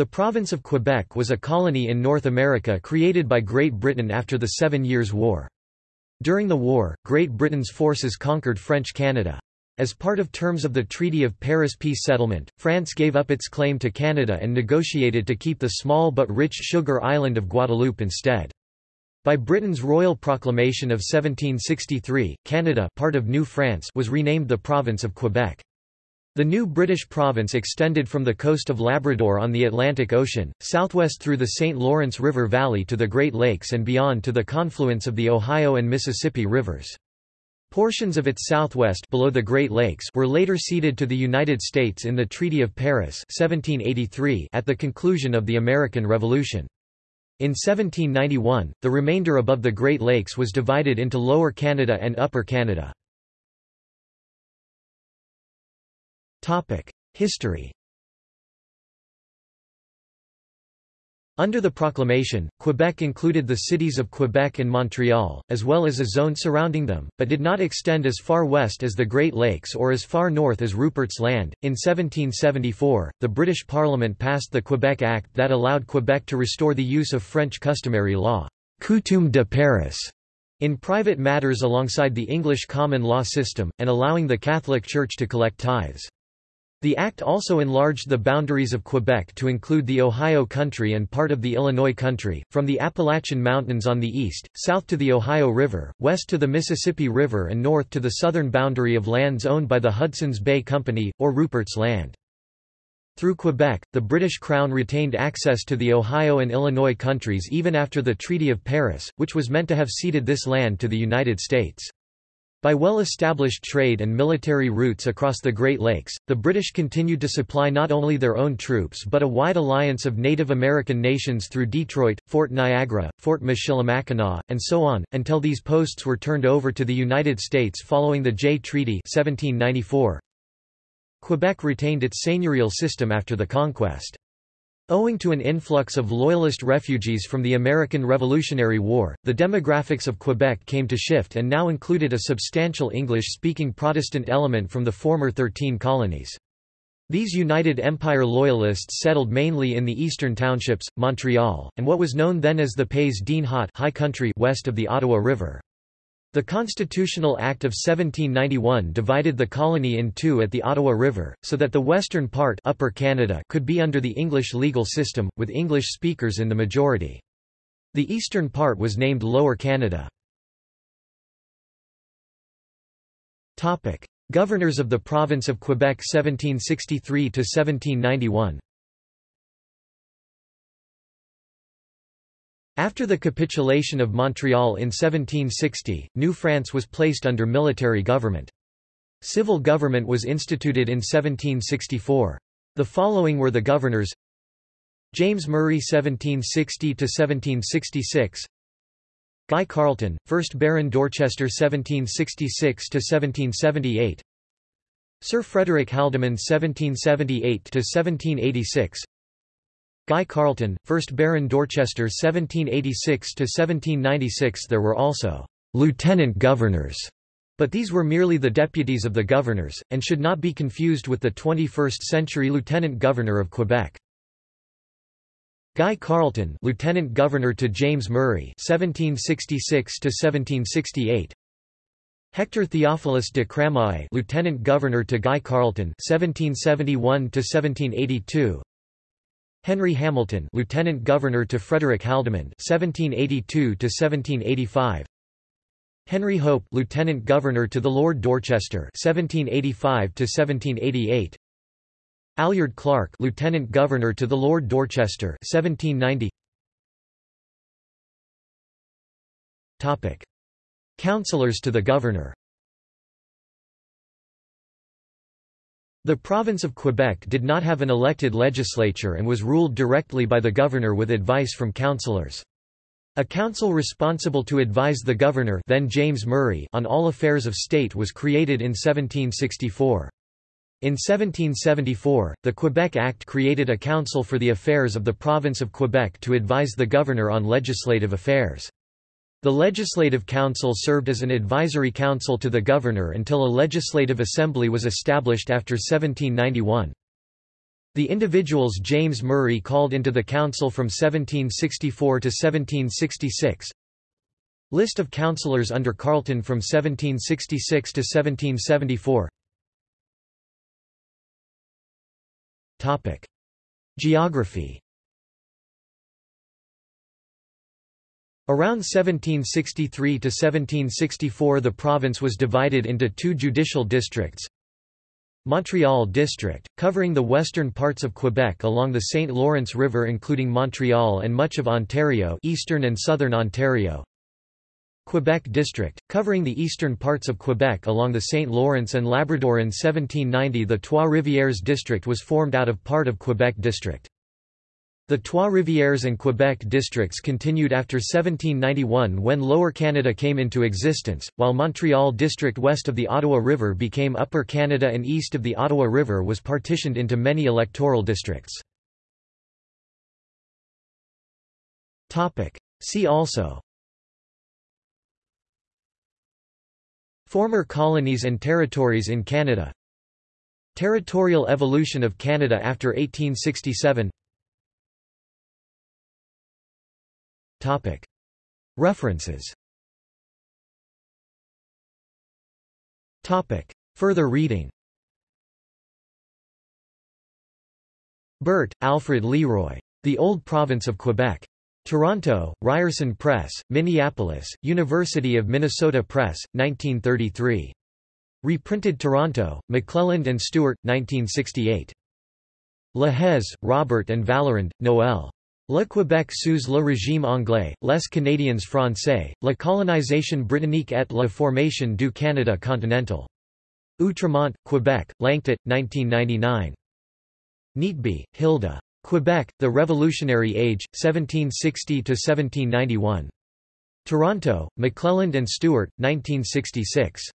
The province of Quebec was a colony in North America created by Great Britain after the Seven Years' War. During the war, Great Britain's forces conquered French Canada. As part of terms of the Treaty of Paris peace settlement, France gave up its claim to Canada and negotiated to keep the small but rich sugar island of Guadeloupe instead. By Britain's royal proclamation of 1763, Canada part of New France was renamed the Province of Quebec. The new British province extended from the coast of Labrador on the Atlantic Ocean, southwest through the St. Lawrence River Valley to the Great Lakes and beyond to the confluence of the Ohio and Mississippi rivers. Portions of its southwest below the Great Lakes were later ceded to the United States in the Treaty of Paris 1783 at the conclusion of the American Revolution. In 1791, the remainder above the Great Lakes was divided into Lower Canada and Upper Canada. History Under the proclamation, Quebec included the cities of Quebec and Montreal, as well as a zone surrounding them, but did not extend as far west as the Great Lakes or as far north as Rupert's Land. In 1774, the British Parliament passed the Quebec Act that allowed Quebec to restore the use of French customary law, Coutume de Paris, in private matters alongside the English common law system, and allowing the Catholic Church to collect tithes. The act also enlarged the boundaries of Quebec to include the Ohio Country and part of the Illinois Country, from the Appalachian Mountains on the east, south to the Ohio River, west to the Mississippi River and north to the southern boundary of lands owned by the Hudson's Bay Company, or Rupert's Land. Through Quebec, the British Crown retained access to the Ohio and Illinois countries even after the Treaty of Paris, which was meant to have ceded this land to the United States. By well-established trade and military routes across the Great Lakes, the British continued to supply not only their own troops but a wide alliance of Native American nations through Detroit, Fort Niagara, Fort Michilimackinac, and so on, until these posts were turned over to the United States following the Jay Treaty 1794. Quebec retained its seigneurial system after the conquest. Owing to an influx of Loyalist refugees from the American Revolutionary War, the demographics of Quebec came to shift and now included a substantial English-speaking Protestant element from the former Thirteen Colonies. These United Empire Loyalists settled mainly in the eastern townships, Montreal, and what was known then as the Pays d'En high country west of the Ottawa River. The Constitutional Act of 1791 divided the colony in two at the Ottawa River, so that the western part Upper Canada could be under the English legal system, with English speakers in the majority. The eastern part was named Lower Canada. Governors of the Province of Quebec 1763–1791 After the capitulation of Montreal in 1760, New France was placed under military government. Civil government was instituted in 1764. The following were the governors James Murray 1760–1766 Guy Carleton, 1st Baron Dorchester 1766–1778 Sir Frederick Haldimand 1778–1786 Guy Carleton, 1st Baron Dorchester 1786–1796 There were also «lieutenant governors», but these were merely the deputies of the governors, and should not be confused with the 21st-century lieutenant governor of Quebec. Guy Carleton, lieutenant governor to James Murray, 1766 to 1768. Hector Theophilus de Cramahé, lieutenant governor to Guy Carleton, 1771 to 1782. Henry Hamilton, Lieutenant Governor to Frederick Haldimand, 1782 to 1785. Henry Hope, Lieutenant Governor to the Lord Dorchester, 1785 to 1788. Alured Clarke, Lieutenant Governor to the Lord Dorchester, 1790. Topic: Councillors to the Governor. The province of Quebec did not have an elected legislature and was ruled directly by the governor with advice from councillors. A council responsible to advise the governor then James Murray on all affairs of state was created in 1764. In 1774, the Quebec Act created a council for the affairs of the province of Quebec to advise the governor on legislative affairs. The Legislative Council served as an advisory council to the governor until a legislative assembly was established after 1791. The individuals James Murray called into the council from 1764 to 1766 List of councillors under Carleton from 1766 to 1774 Topic. Geography Around 1763 to 1764 the province was divided into two judicial districts. Montreal District, covering the western parts of Quebec along the St. Lawrence River including Montreal and much of Ontario eastern and southern Ontario. Quebec District, covering the eastern parts of Quebec along the St. Lawrence and Labrador in 1790 the Trois-Rivières District was formed out of part of Quebec District. The Trois-Rivières and Quebec districts continued after 1791 when Lower Canada came into existence, while Montreal district west of the Ottawa River became Upper Canada and east of the Ottawa River was partitioned into many electoral districts. See also Former colonies and territories in Canada Territorial evolution of Canada after 1867 References Further reading Burt, Alfred Leroy. The Old Province of Quebec. Toronto, Ryerson Press, Minneapolis, University of Minnesota Press, 1933. Reprinted Toronto, McClelland and Stewart, 1968. Lahaise, Robert and Vallerand, Noël. Le Québec sous le régime anglais, les Canadiens français, la colonisation britannique et la formation du Canada continental. Outremont, Quebec, Lanctôt, 1999. Neatby, Hilda. Quebec, The Revolutionary Age, 1760–1791. Toronto, McClelland and Stewart, 1966.